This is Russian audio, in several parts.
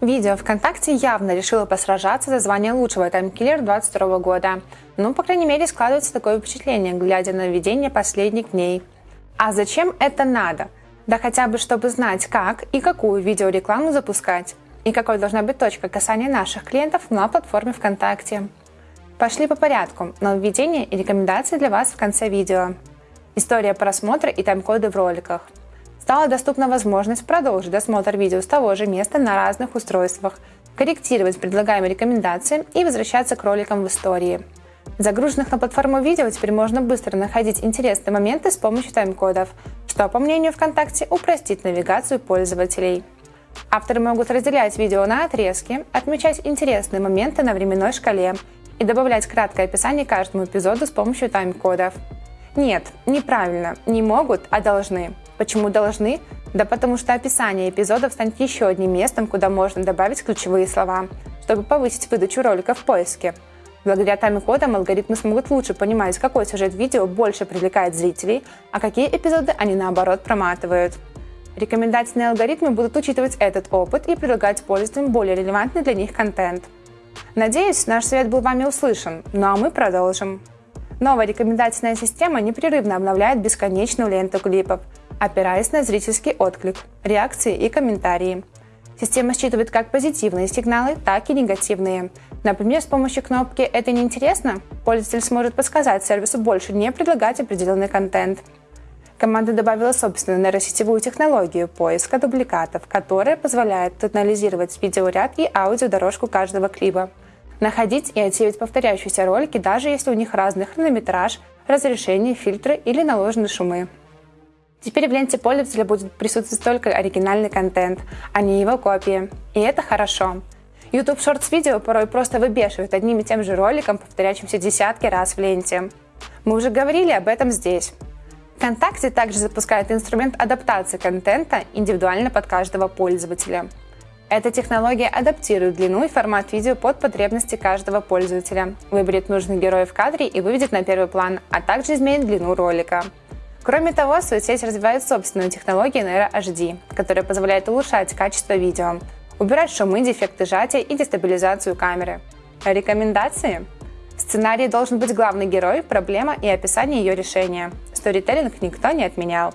Видео ВКонтакте явно решило посражаться за звание лучшего таймкиллер 22 года. Ну, по крайней мере, складывается такое впечатление, глядя на видение последних дней. А зачем это надо? Да хотя бы, чтобы знать, как и какую видеорекламу запускать. И какой должна быть точка касания наших клиентов на платформе ВКонтакте. Пошли по порядку. Нововведения и рекомендации для вас в конце видео. История просмотра и тайм-коды в роликах – стала доступна возможность продолжить досмотр видео с того же места на разных устройствах, корректировать предлагаемые рекомендации и возвращаться к роликам в истории. Загруженных на платформу видео теперь можно быстро находить интересные моменты с помощью тайм-кодов, что, по мнению ВКонтакте, упростит навигацию пользователей. Авторы могут разделять видео на отрезки, отмечать интересные моменты на временной шкале и добавлять краткое описание каждому эпизоду с помощью тайм-кодов. Нет, неправильно, не могут, а должны. Почему должны? Да потому что описание эпизодов станет еще одним местом, куда можно добавить ключевые слова, чтобы повысить выдачу ролика в поиске. Благодаря тайм-кодам алгоритмы смогут лучше понимать, какой сюжет видео больше привлекает зрителей, а какие эпизоды они наоборот проматывают. Рекомендательные алгоритмы будут учитывать этот опыт и предлагать пользователям более релевантный для них контент. Надеюсь, наш совет был вами услышан, ну а мы продолжим. Новая рекомендательная система непрерывно обновляет бесконечную ленту клипов, опираясь на зрительский отклик, реакции и комментарии. Система считывает как позитивные сигналы, так и негативные. Например, с помощью кнопки «Это неинтересно» пользователь сможет подсказать сервису больше не предлагать определенный контент. Команда добавила собственную нейросетевую технологию поиска дубликатов, которая позволяет анализировать видеоряд и аудиодорожку каждого клипа, находить и отсеивать повторяющиеся ролики, даже если у них разный хронометраж, разрешение, фильтры или наложены шумы. Теперь в ленте пользователя будет присутствовать только оригинальный контент, а не его копии. И это хорошо. YouTube Shorts видео порой просто выбешивает одним и тем же роликом, повторяющимся десятки раз в ленте. Мы уже говорили об этом здесь. ВКонтакте также запускает инструмент адаптации контента индивидуально под каждого пользователя. Эта технология адаптирует длину и формат видео под потребности каждого пользователя, выберет нужных героев в кадре и выведет на первый план, а также изменит длину ролика. Кроме того, соцсеть развивает собственную технологию Nero HD, которая позволяет улучшать качество видео, убирать шумы, дефекты сжатия и дестабилизацию камеры. Рекомендации? В сценарии должен быть главный герой, проблема и описание ее решения. Сторителлинг никто не отменял.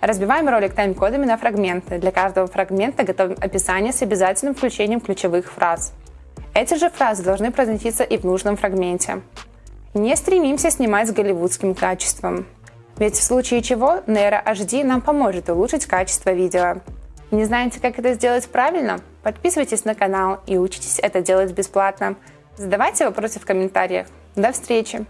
Разбиваем ролик тайм-кодами на фрагменты. Для каждого фрагмента готовим описание с обязательным включением ключевых фраз. Эти же фразы должны произноситься и в нужном фрагменте. Не стремимся снимать с голливудским качеством. Ведь в случае чего Nero HD нам поможет улучшить качество видео. Не знаете, как это сделать правильно? Подписывайтесь на канал и учитесь это делать бесплатно. Задавайте вопросы в комментариях. До встречи!